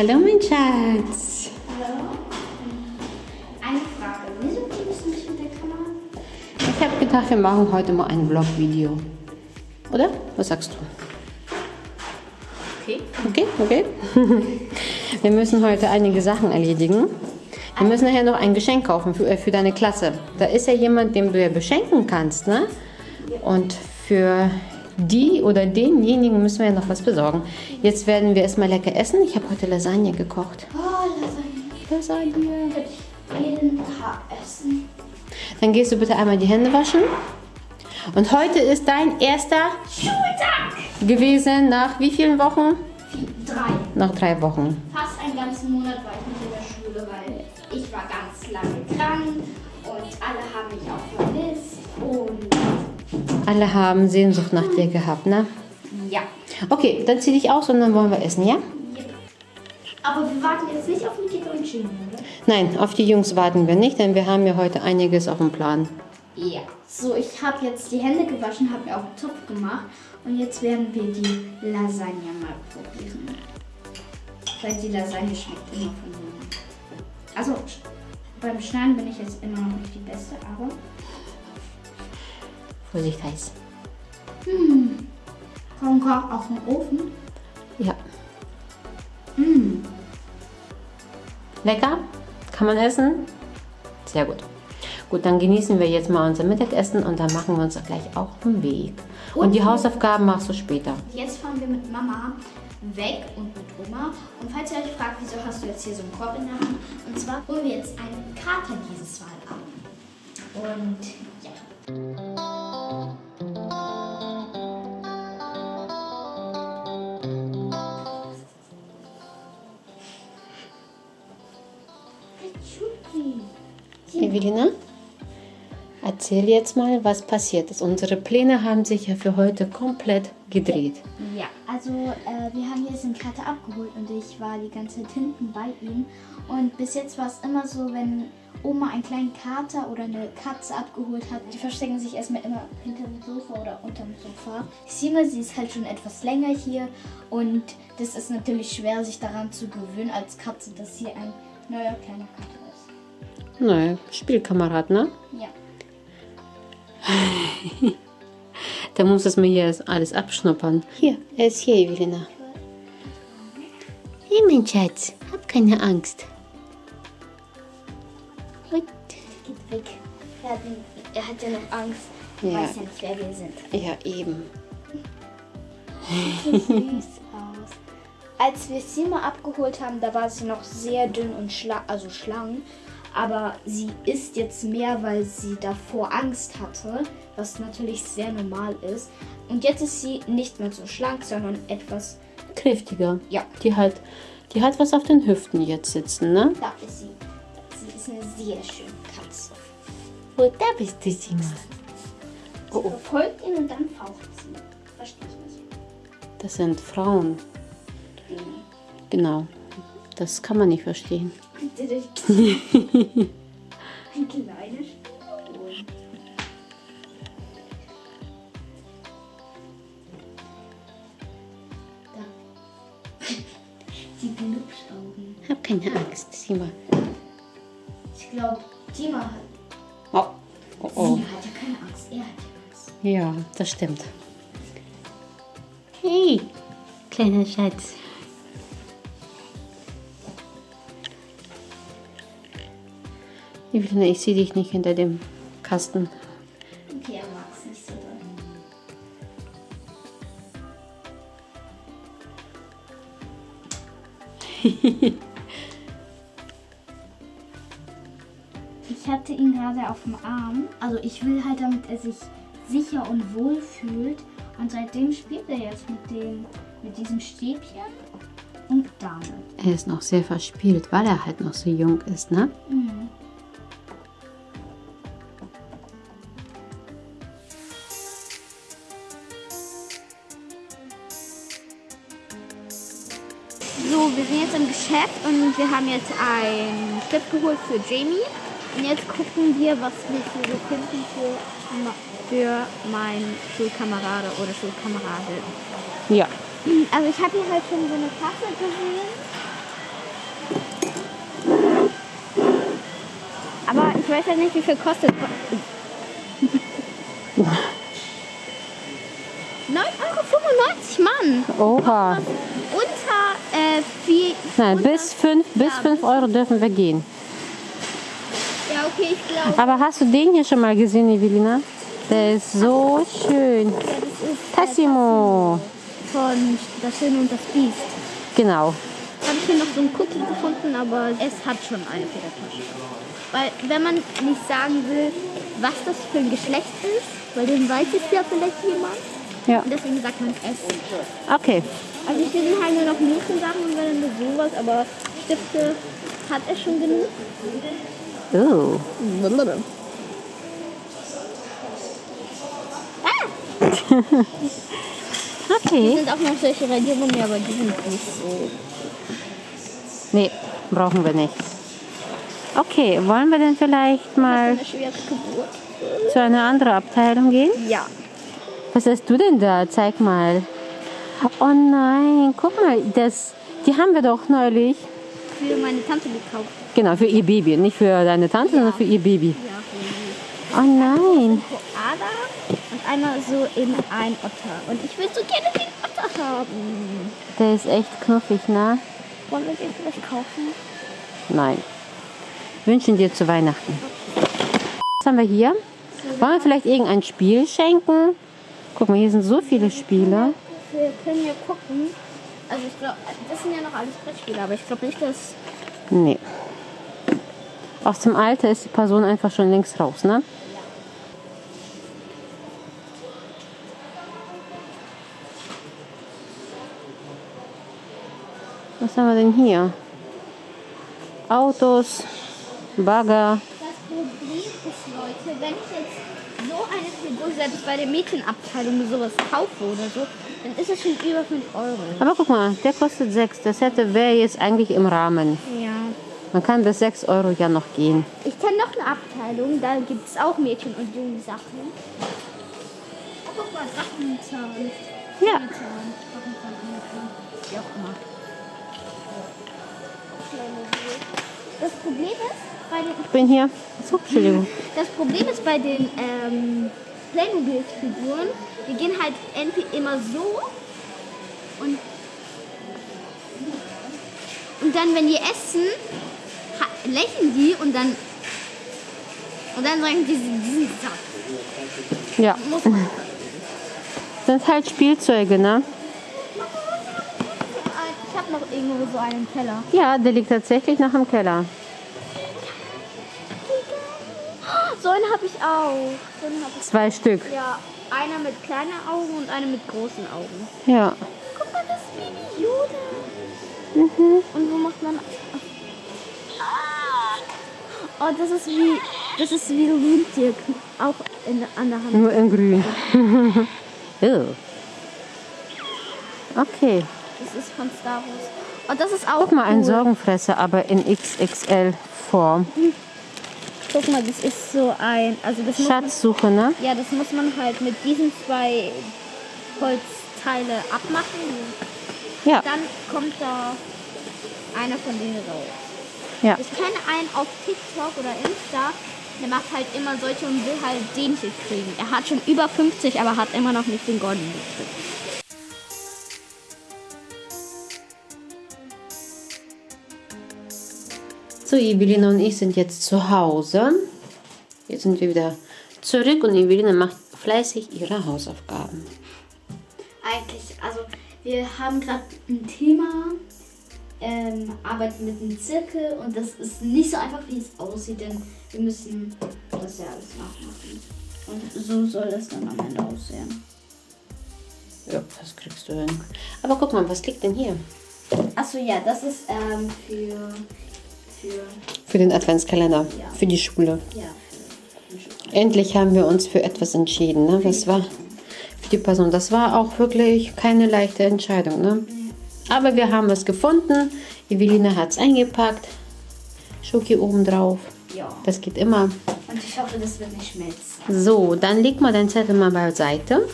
Hallo, mein Schatz. Hallo? Eine Frage. Wieso filmst du nicht mit der Kamera? Ich habe gedacht, wir machen heute mal ein Vlog-Video. Oder? Was sagst du? Okay. Okay, okay. Wir müssen heute einige Sachen erledigen. Wir müssen nachher noch ein Geschenk kaufen für, äh, für deine Klasse. Da ist ja jemand, dem du ja beschenken kannst, ne? Und für die oder denjenigen müssen wir ja noch was besorgen. Jetzt werden wir erstmal lecker essen. Ich habe heute Lasagne gekocht. Oh, Lasagne. Lasagne. Könnte ich jeden Tag essen. Dann gehst du bitte einmal die Hände waschen. Und heute ist dein erster Schultag! gewesen nach wie vielen Wochen? Drei. Nach drei Wochen. Fast einen ganzen Monat war ich nicht in der Schule, weil ich war ganz lange krank und alle haben mich auch vermisst. Und Alle haben Sehnsucht nach dir gehabt, ne? ja. Okay, dann zieh dich aus und dann wollen wir essen, ja? Aber wir warten jetzt nicht auf Nikita und Jimmy, oder? Nein, auf die Jungs warten wir nicht, denn wir haben ja heute einiges auf dem Plan. Ja. So, ich habe jetzt die Hände gewaschen, habe mir auch einen Topf gemacht und jetzt werden wir die Lasagne mal probieren. Weil die Lasagne schmeckt immer von oben. Also beim Schneiden bin ich jetzt immer noch nicht die Beste, aber Vorsicht heiß. kommt gerade aus dem Ofen. Ja. Mm. Lecker? Kann man essen? Sehr gut. Gut, dann genießen wir jetzt mal unser Mittagessen und dann machen wir uns gleich auch den Weg. Und die Hausaufgaben machst du später. Jetzt fahren wir mit Mama weg und mit Oma. Und falls ihr euch fragt, wieso hast du jetzt hier so einen Korb in der Hand? Und zwar holen wir jetzt einen Kater dieses Mal ab. Und ja. Evelina, erzähl jetzt mal, was passiert ist. Unsere Pläne haben sich ja für heute komplett gedreht. Ja, also äh, wir haben jetzt den Kater abgeholt und ich war die ganze Zeit hinten bei ihm. Und bis jetzt war es immer so, wenn Oma einen kleinen Kater oder eine Katze abgeholt hat, die verstecken sich erstmal immer hinter dem Sofa oder unter dem Sofa. Sima, sie ist halt schon etwas länger hier und das ist natürlich schwer, sich daran zu gewöhnen als Katze, dass hier ein neuer kleiner Kater ist. Nein, Spielkamerad, ne? Ja. Da muss es mir hier alles abschnuppern. Hier, er ist hier, Evelina. Hey, mein Schatz, hab keine Angst. Gut. Geht weg. Er hat, er hat ja noch Angst. Ja. Weiß ja nicht, wer wir sind. Ja, eben. Als wir Sima abgeholt haben, da war sie noch sehr dünn und schla also schlank. Aber sie isst jetzt mehr, weil sie davor Angst hatte, was natürlich sehr normal ist. Und jetzt ist sie nicht mehr so schlank, sondern etwas, Kräftiger. ja, Die hat, die hat was auf den Hüften jetzt sitzen, ne? da ist sie. Sie ist eine sehr schöne Katze. Wo da bist du, Sima? Sie Oh, oh. verfolgt ihn und dann faucht sie. Verstehe ich nicht. Das sind Frauen. Genau. Das kann man nicht verstehen. Ein kleines Spion. Da. Die Glubschaugen. Hab keine Angst, Sima. Ich glaube, Dima hat. Oh, oh, oh. Sie hat ja keine Angst. Er hat ja Angst. Ja, das stimmt. Hey, kleiner Schatz. Evelina, ich sehe dich nicht hinter dem Kasten. Okay, er mag es nicht so doll. Ich hatte ihn gerade auf dem Arm. Also ich will halt, damit er sich sicher und wohl fühlt. Und seitdem spielt er jetzt mit dem, mit diesem Stäbchen und damit. Er ist noch sehr verspielt, weil er halt noch so jung ist, ne? Mhm. So, wir sind jetzt im Geschäft und wir haben jetzt ein Clip geholt für Jamie. Und jetzt gucken wir, was wir hier so finden für, für meinen Schulkamerade oder Schulkameradin. Ja. Hm, also ich habe hier halt schon so eine Tasse gesehen. Aber ich weiß ja nicht, wie viel kostet. 9,95 Euro, Mann! Oha! Äh, vier. Nein, bis 5 bis fünf Euro dürfen wir gehen. Ja, okay, ich glaube. Aber hast du den hier schon mal gesehen, Evelina? Der ist so schön. Ja, das ist Tassimo. von Das Schöne und das Biest. Genau. Habe ich hier noch so ein Cookie gefunden, aber es hat schon eine Federtasche. Weil, wenn man nicht sagen will, was das für ein Geschlecht ist, weil dann weiß es ja vielleicht jemand. Ja. Und deswegen sagt man es. Okay. Also ich will halt nur noch Mädchensachen und wenn nur sowas, aber Stifte hat er schon genug. Oh. Hier Okay. sind auch noch solche Radiergummi, aber die sind nicht so. Nee, brauchen wir nicht. Okay, wollen wir denn vielleicht mal Eine zu einer anderen Abteilung gehen? Ja. Was hast du denn da? Zeig mal. Oh nein, guck mal, das, die haben wir doch neulich. Für meine Tante gekauft. Genau, für ihr Baby. Nicht für deine Tante, sondern für ihr Baby. Ja, für Oh nein. Koala und einmal so in ein Otter. Und ich will so gerne den Otter haben. Der ist echt knuffig, ne? Wollen wir den vielleicht kaufen? Nein. Wünschen dir zu Weihnachten. Was haben wir hier? Wollen wir vielleicht irgendein Spiel schenken? Guck mal, hier sind so viele Spiele. Wir können ja gucken. Also ich glaube, das sind ja noch alles Brettspiele, aber ich glaube nicht, dass... Nee. Aus dem Alter ist die Person einfach schon längst raus, ne? Was haben wir denn hier? Autos, Bagger. Das Problem ist, Leute, wenn ich jetzt so eine Figur selbst bei der Mädchenabteilung sowas kaufe oder so, dann ist es schon über 5 Euro. Aber guck mal, der kostet 6. Das hätte wäre jetzt eigentlich im Rahmen. Ja. Man kann bis 6 Euro ja noch gehen. Ich kenne noch eine Abteilung, da gibt es auch Mädchen- und Jungsachen. Oh, guck mal, Drachenzahn. Ja. Drachenzahn. Drachenzahn, Wie auch immer. Das Problem ist, bei den, Ich bin hier. So, Entschuldigung. das Problem ist bei den ähm, Playmobil-Figuren, die gehen halt entweder immer so und, und dann, wenn die essen, lächeln die und dann und dann sagen die, die sind satt. Ja. Das sind halt Spielzeuge, ne? Ich habe noch irgendwo so einen Keller. Ja, der liegt tatsächlich noch im Keller. So einen habe ich auch. So hab ich. Zwei Stück. Ja, einer mit kleinen Augen und einer mit großen Augen. Ja. Guck mal, das ist Baby Yoda. Und wo macht man... Oh, das ist wie... Das ist wie ein Rentier. Auch in, an der Hand. Nur in grün. Okay. Das ist von Star Wars. Oh, das ist auch Guck mal, ein cool. Sorgenfresser, aber in XXL-Form. Guck mal, das ist so ein... Also das muss man, Schatzsuche, ne? Ja, das muss man halt mit diesen zwei Holzteile abmachen. Ja. Dann kommt da einer von denen raus. Ja. Ich kenne einen auf TikTok oder Insta, der macht halt immer solche und will halt den hier kriegen. Er hat schon über 50, aber hat immer noch nicht den goldenen gekriegt. So, Evelina und ich sind jetzt zu Hause. Jetzt sind wir wieder zurück und Evelina macht fleißig ihre Hausaufgaben. Eigentlich, also wir haben gerade ein Thema, ähm, arbeiten mit einem Zirkel und das ist nicht so einfach, wie es aussieht, denn wir müssen das ja alles nachmachen. Und so soll das dann am Ende aussehen. Ja, das kriegst du hin. Aber guck mal, was liegt denn hier? Achso, ja, das ist ähm, für, für, den Adventskalender, für die Schule. Endlich haben wir uns für etwas entschieden. Ne? Was war für die Person? Das war auch wirklich keine leichte Entscheidung. Ne? Aber wir haben es gefunden. Evelina hat es eingepackt. Schoki oben drauf. ja. Das geht immer. Und ich hoffe, das wird nicht schmelzen. So, dann leg mal deinen Zettel mal beiseite.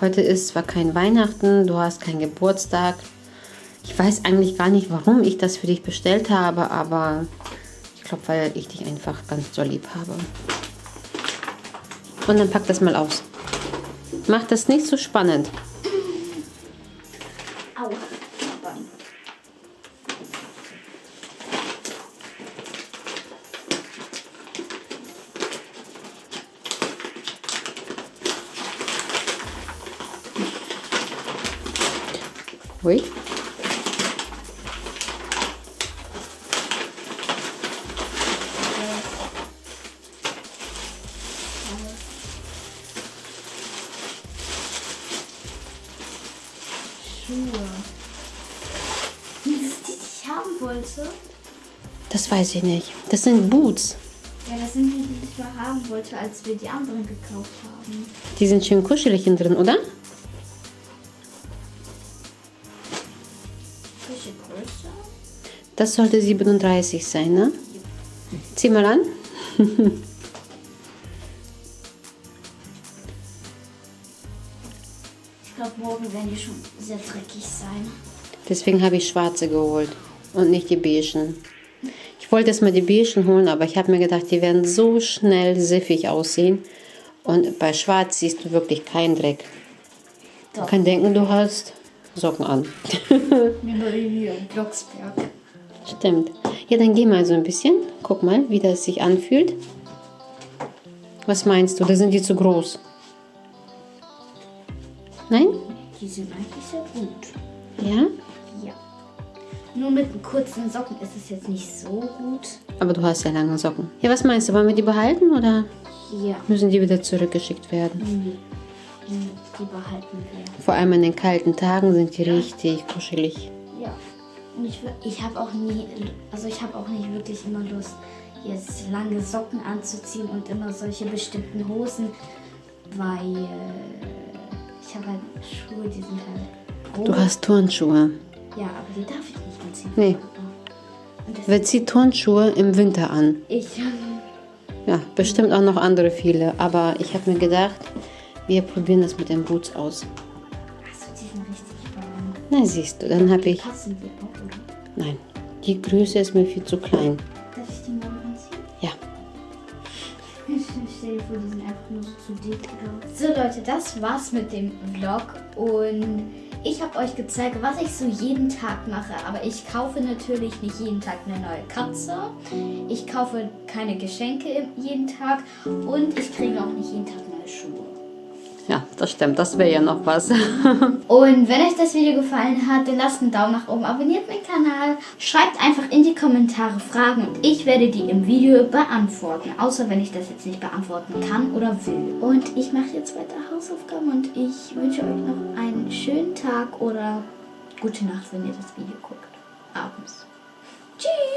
Heute ist zwar kein Weihnachten, du hast keinen Geburtstag. Ich weiß eigentlich gar nicht, warum ich das für dich bestellt habe, aber ich glaube, weil ich dich einfach ganz doll lieb habe. Und dann pack das mal aus. Mach das nicht so spannend. Schuhe. Sind das die, die ich haben wollte? Das weiß ich nicht. Das sind Boots. Ja, das sind die, die ich mal haben wollte, als wir die anderen gekauft haben. Die sind schön kuschelig innen drin, oder? Welche Größe? Das sollte 37 sein, ne? Zieh mal an. morgen werden die schon sehr dreckig sein. Deswegen habe ich schwarze geholt und nicht die beigen. Ich wollte erst mal die beigen holen, aber ich habe mir gedacht, die werden so schnell siffig aussehen. Und bei schwarz siehst du wirklich keinen Dreck. Doch. Man kann denken, du hast Socken an. Hier Blocksberg. Stimmt. Ja, dann geh mal so ein bisschen. Guck mal, wie das sich anfühlt. Was meinst du? Da sind die zu groß. Nein? Die sind eigentlich sehr gut. Ja? Ja. Nur mit kurzen Socken ist es jetzt nicht so gut. Aber du hast ja lange Socken. Ja, was meinst du? Wollen wir die behalten oder Ja. müssen die wieder zurückgeschickt werden? Nee. Die, behalten wir. Vor allem in den kalten Tagen sind die richtig kuschelig. Ja. Und ich, ich habe auch nie, also ich habe auch nicht wirklich immer Lust, jetzt lange Socken anzuziehen und immer solche bestimmten Hosen, weil äh, ich habe halt Schuhe, die sind halt. Du hast Turnschuhe. Ja, aber die darf ich nicht anziehen. Nee. Wer zieht Turnschuhe im Winter an? ich, Ja, bestimmt auch noch andere viele. Aber ich habe mir gedacht, wir probieren das mit den Boots aus. also die sind richtig warm. Na, siehst du, dann habe ich... Passen die auch, oder? Nein, die Größe ist mir viel zu klein. Darf ich die morgen anziehen? Ja. Ich stell dir vor, die sind einfach So Leute, das war's mit dem Vlog und ich habe euch gezeigt, was ich so jeden Tag mache. Aber ich kaufe natürlich nicht jeden Tag eine neue Katze. Ich kaufe keine Geschenke jeden Tag und ich kriege auch nicht jeden Tag neue Schuhe. Ja, das stimmt. Das wäre ja noch was. Und wenn euch das Video gefallen hat, dann lasst einen Daumen nach oben, abonniert meinen Kanal, schreibt einfach in die Kommentare Fragen und ich werde die im Video beantworten. Außer wenn ich das jetzt nicht beantworten kann oder will. Und ich mache jetzt weiter Hausaufgaben und ich wünsche euch noch einen schönen Tag oder gute Nacht, wenn ihr das Video guckt. Abends. Tschüss!